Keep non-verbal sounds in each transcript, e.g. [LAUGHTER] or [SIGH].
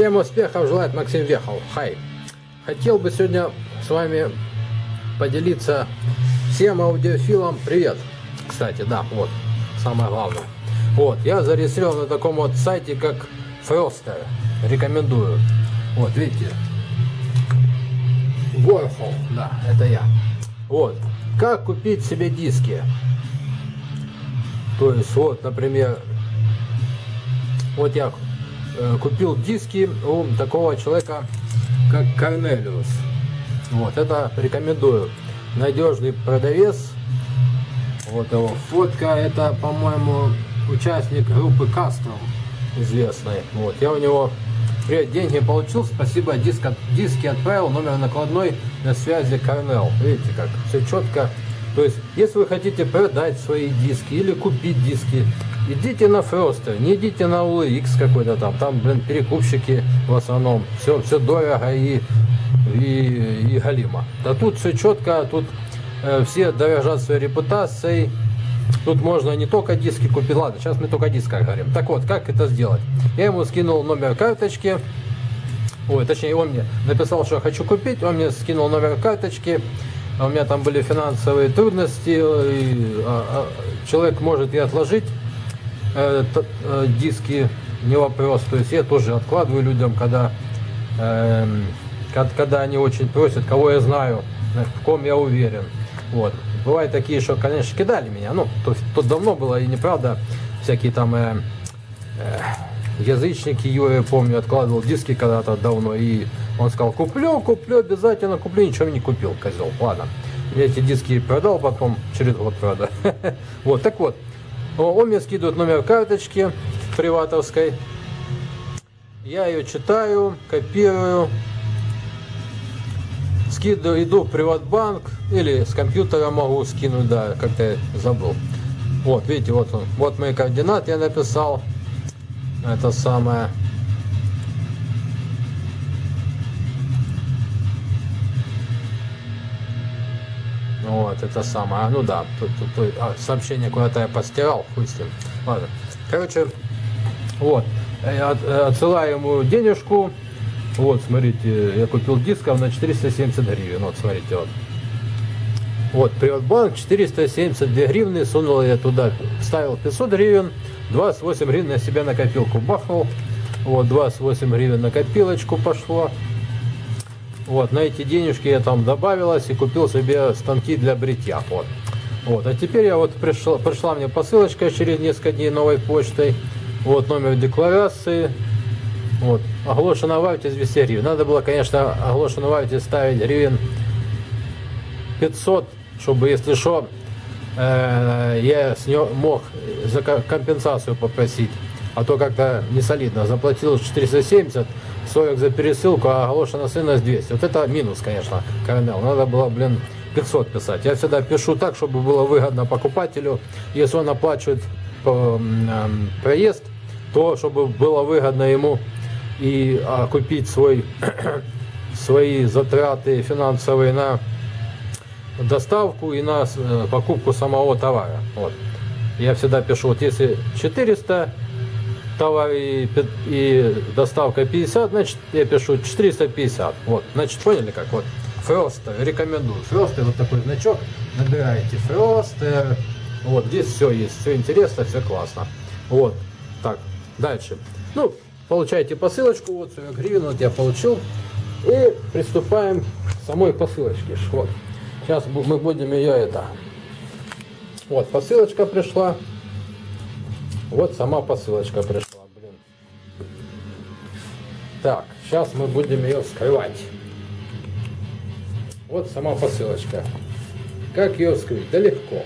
Всем успехов желает Максим Вехов. Хай. Хотел бы сегодня с вами поделиться всем аудиофилам. Привет. Кстати, да, вот, самое главное. Вот, я зарегистрирован на таком вот сайте, как Froster. Рекомендую. Вот, видите. Warhol, да, это я. Вот. Как купить себе диски? То есть, вот, например, вот я купил диски у такого человека, как Корнелиус. Вот, это рекомендую. Надежный продавец. Вот его фотка. Это, по-моему, участник группы Custom известной. Вот, я у него привет, деньги получил, спасибо, диск, диски отправил, номер накладной на связи Корнел. Видите как, все четко. То есть, если вы хотите продать свои диски или купить диски, идите на Фростер, не идите на UX какой-то там, там, блин, перекупщики в основном, все, все дорого и, и, и галимо. А тут все четко, тут э, все дорожат своей репутацией, Тут можно не только диски купить. Ладно, сейчас мы только о дисках говорим. Так вот, как это сделать? Я ему скинул номер карточки. Ой, точнее, он мне написал, что я хочу купить. Он мне скинул номер карточки. А у меня там были финансовые трудности. И, а, а, человек может и отложить э, э, диски, не вопрос. То есть я тоже откладываю людям, когда, э, когда они очень просят, кого я знаю, в ком я уверен. Вот. Бывают такие, что, конечно, кидали меня. Ну, то, то давно было и неправда. Всякие там э, э, язычники, я помню, откладывал диски когда-то давно. И он сказал, куплю, куплю, обязательно куплю. Ничего не купил, козел. Ладно. Я эти диски продал, потом через год, правда. [LAUGHS] Вот, так вот. Он мне скидывает номер карточки приватовской. Я ее читаю, копирую, скидываю, иду в приватбанк или с компьютера могу скинуть, да, как-то забыл. Вот, видите, вот он, вот мои координаты я написал. Это самое. Вот, это самое. А, ну да, тут, тут, тут а, сообщение куда-то я постирал, хуй. Ладно. Короче, вот. Я э, отсылаю ему денежку, вот, смотрите, я купил дисков на 470 гривен. Вот, смотрите, вот. Вот, Приватбанк 472 гривны, сунул я туда, ставил 500 гривен, 28 гривен на себя на копилку бахнул. Вот, 28 гривен на копилочку пошло. Вот, на эти денежки я там добавилась и купил себе станки для бритья. Вот. Вот, а теперь я вот пришла, пришла мне посылочка через несколько дней новой почтой. Вот номер декларации, вот. Оглошено вальте 200 гривен. Надо было, конечно, оглошено вальте ставить гривен 500, чтобы, если что, э, я с него мог за компенсацию попросить. А то как-то не солидно. Заплатил 470, 40 за пересылку, а оглошено ценность 200. Вот это минус, конечно, Корнел. Надо было, блин, 500 писать. Я всегда пишу так, чтобы было выгодно покупателю. Если он оплачивает э, проезд, то чтобы было выгодно ему и окупить свой, [CLEARS THROAT] свои затраты финансовые на доставку и на э, покупку самого товара. Вот. Я всегда пишу, вот если 400 товар и, и доставка 50, значит я пишу 450. Вот, значит поняли как? Вот Фростер, рекомендую. Фростер, вот такой значок, набираете Фростер. Вот, здесь все есть, все интересно, все классно. Вот, так, дальше. Ну, получаете посылочку, вот 40 гривен, вот я получил. И приступаем к самой посылочке. Вот. Сейчас мы будем ее это. Вот, посылочка пришла. Вот сама посылочка пришла. Так, сейчас мы будем ее вскрывать. Вот сама посылочка. Как ее вскрыть? Да легко.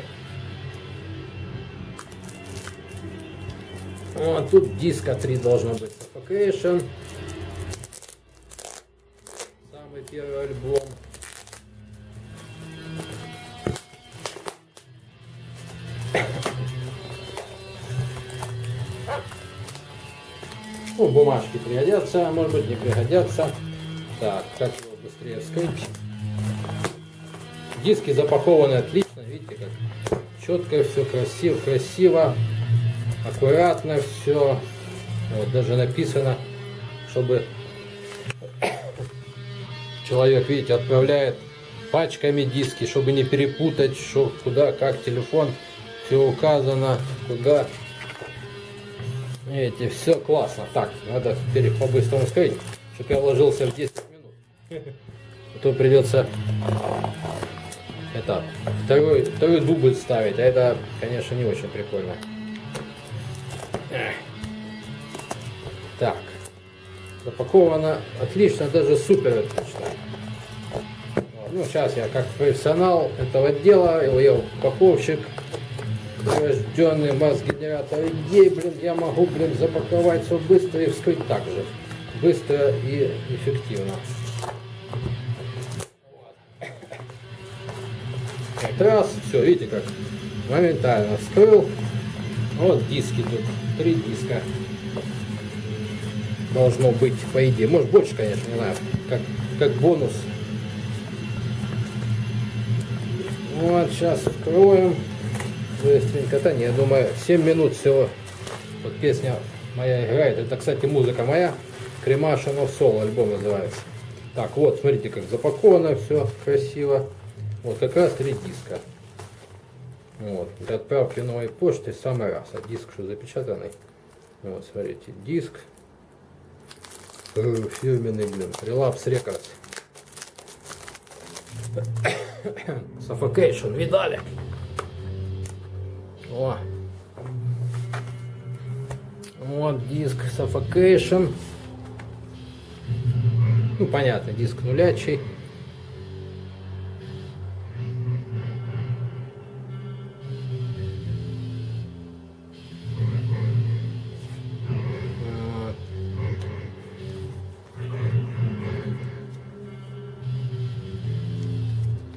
Вот, тут диска 3 должно быть. Suffocation. Самый первый альбом. Бумажки пригодятся, а может быть не пригодятся. Так, как его быстрее вскрыть? Диски запакованы отлично, видите, как четко все, красиво, красиво аккуратно все. Вот даже написано, чтобы Человек, видите, отправляет пачками диски, чтобы не перепутать, что куда, как телефон, все указано, куда. Видите, все классно. Так, надо теперь по-быстрому сказать, чтобы я вложился в 10 минут. А то придется это, второй, второй дубль ставить, а это, конечно, не очень прикольно. Так, запаковано отлично, даже супер отлично. Ну, сейчас я как профессионал этого дела, я упаковщик, рожденный масс-генератор идей, блин, я могу, блин, запаковать все быстро и вскрыть так же. Быстро и эффективно. Вот. Раз, все, видите как, моментально вскрыл. Вот диски тут, три диска должно быть, по идее. Может больше, конечно, не знаю, как, как бонус. Вот, сейчас откроем. Быстренько-то, не, я думаю, 7 минут всего. Вот песня моя играет. Это, кстати, музыка моя. Кремаша но соло альбом называется. Так, вот, смотрите, как запаковано все красиво. Вот как раз три диска. Вот, для отправки новой почты самый раз. А диск что запечатанный. Вот, смотрите, диск фирменный, блин, Relapse Records. [COUGHS] Suffocation, видали? О. Вот диск Suffocation. Ну, понятно, диск нулячий.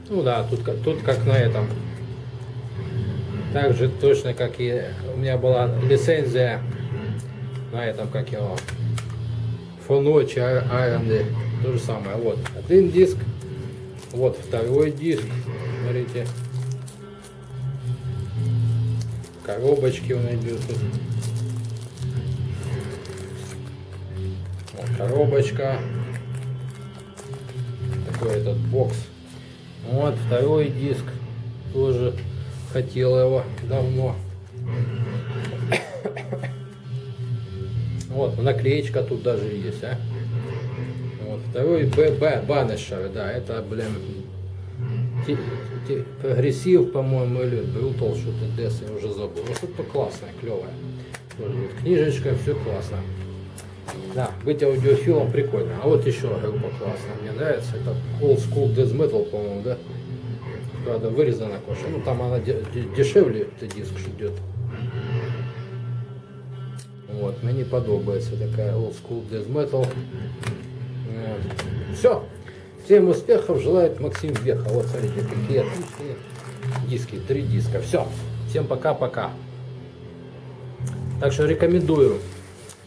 Ну да, тут, тут как на этом. Так же точно, как и у меня была лицензия на этом, как его, Фоночи, Айронды. То же самое. Вот один диск, вот второй диск. Смотрите. Коробочки он идет тут. Вот коробочка. Такой этот бокс. Вот второй диск. Тоже хотел его давно. Вот, наклеечка тут даже есть, а. Вот, второй ББ Банешер, да, это, блин, прогрессив, по-моему, или Брутал, что-то Дес, я уже забыл. Вот это классное, клевое. Книжечка, все классно. Да, быть аудиофилом прикольно. А вот еще группа классная, мне нравится. Это Old School Death Metal, по-моему, да? Правда, вырезана коша. Ну, там она дешевле, этот диск идет. Вот, мне подобается такая Old School Death Metal. Все. Всем успехов желает Максим Веха. Вот, смотрите, какие отличные диски. Три диска. Все. Всем пока-пока. Так что рекомендую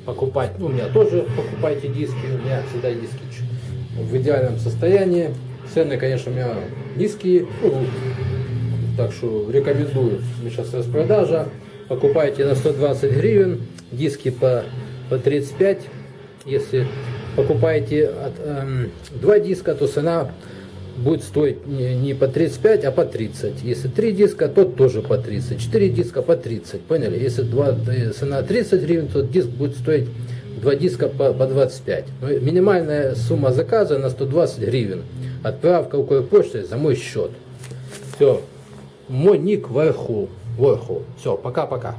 покупать, ну, у меня тоже покупайте диски, у меня всегда диски в идеальном состоянии. Цены, конечно, у меня низкие, ну, так что рекомендую. Сейчас распродажа. Покупайте на 120 гривен, диски по, по 35. Если покупаете от, эм, два диска, то цена будет стоить не, не по 35, а по 30. Если 3 диска, то тоже по 30. 4 диска по 30. Поняли? Если 2, цена 30 гривен, то диск будет стоить 2 диска по, по 25. Но ну, минимальная сумма заказа на 120 гривен. Отправка укр почты за мой счет. Все. Мой ник Вайху. Вайху. Все, пока-пока.